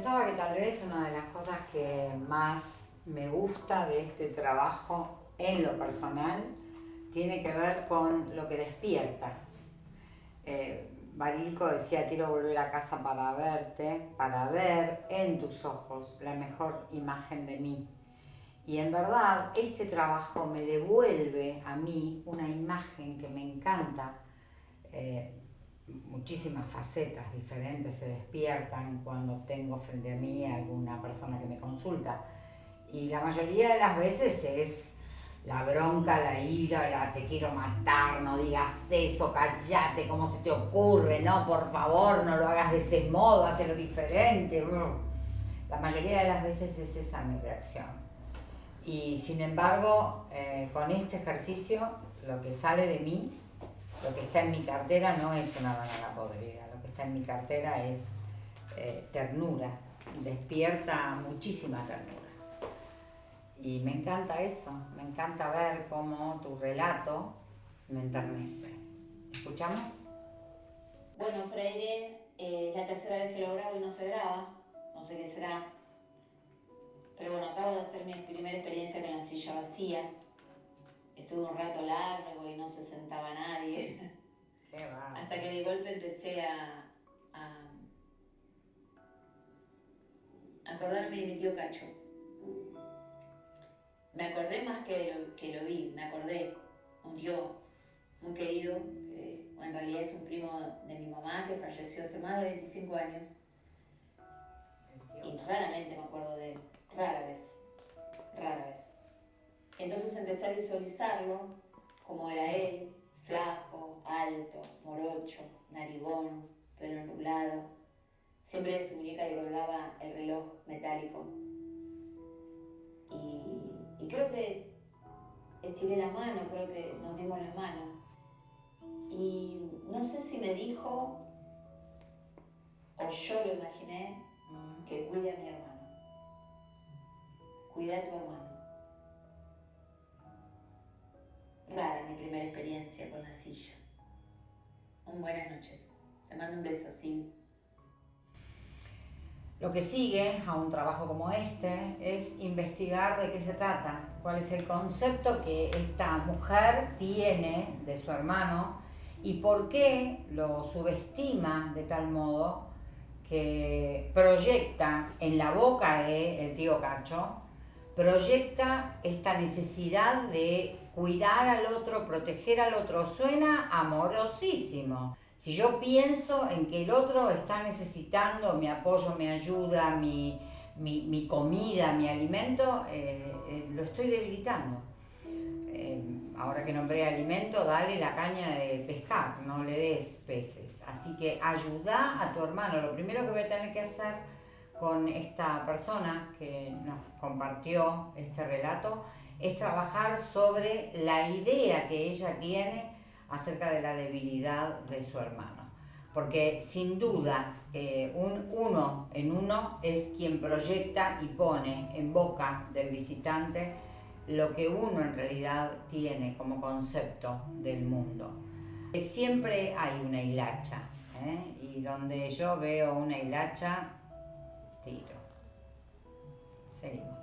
Pensaba que tal vez una de las cosas que más me gusta de este trabajo en lo personal tiene que ver con lo que despierta. Eh, Barilco decía, quiero volver a casa para verte, para ver en tus ojos la mejor imagen de mí. Y en verdad este trabajo me devuelve a mí una imagen que me encanta. Eh, muchísimas facetas diferentes se despiertan cuando tengo frente a mí alguna persona que me consulta. Y la mayoría de las veces es la bronca, la ira, la te quiero matar, no digas eso, callate, ¿cómo se te ocurre? No, por favor, no lo hagas de ese modo, hazlo diferente. La mayoría de las veces es esa mi reacción. Y sin embargo, eh, con este ejercicio, lo que sale de mí lo que está en mi cartera no es una banana podrida, lo que está en mi cartera es eh, ternura, despierta muchísima ternura. Y me encanta eso, me encanta ver cómo tu relato me enternece. ¿Escuchamos? Bueno, Freire, eh, la tercera vez que lo grabo y no se graba, no sé qué será. Pero bueno, acabo de hacer mi primera experiencia con la silla vacía Estuve un rato largo y no se sentaba nadie. Hasta que de golpe empecé a, acordarme de mi tío Cacho. Me acordé más que lo, que lo vi, me acordé. Un tío muy querido, que en realidad es un primo de mi mamá que falleció hace más de 25 años. Y raramente me acuerdo de él, rara vez, empecé a visualizarlo como era él, flaco, alto, morocho, narigón, pelo nublado. Siempre de su muñeca le colgaba el reloj metálico. Y, creo que estiré la mano, creo que nos dimos la mano. Y no sé si me dijo, o yo lo imaginé, que cuide a mi hermano. Cuida a tu hermano. Primera experiencia con la silla. Un buenas noches. Te mando un beso, sí. Lo que sigue a un trabajo como este es investigar de qué se trata, cuál es el concepto que esta mujer tiene de su hermano y por qué lo subestima de tal modo que proyecta en la boca del tío Cacho, proyecta esta necesidad de cuidar al otro, proteger al otro, suena amorosísimo. Si yo pienso en que el otro está necesitando mi apoyo, mi ayuda, mi, comida, mi alimento, eh, eh, lo estoy debilitando. Eh, ahora que nombré alimento, dale la caña de pescar, no le des peces. Así que ayuda a tu hermano. Lo primero que voy a tener que hacer con esta persona que nos compartió este relato es trabajar sobre la idea que ella tiene acerca de la debilidad de su hermano. Porque sin duda eh, un uno en uno es quien proyecta y pone en boca del visitante lo que uno en realidad tiene como concepto del mundo. Siempre hay una hilacha, ¿eh? y donde yo veo una hilacha, tiro. Seguimos.